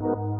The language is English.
you.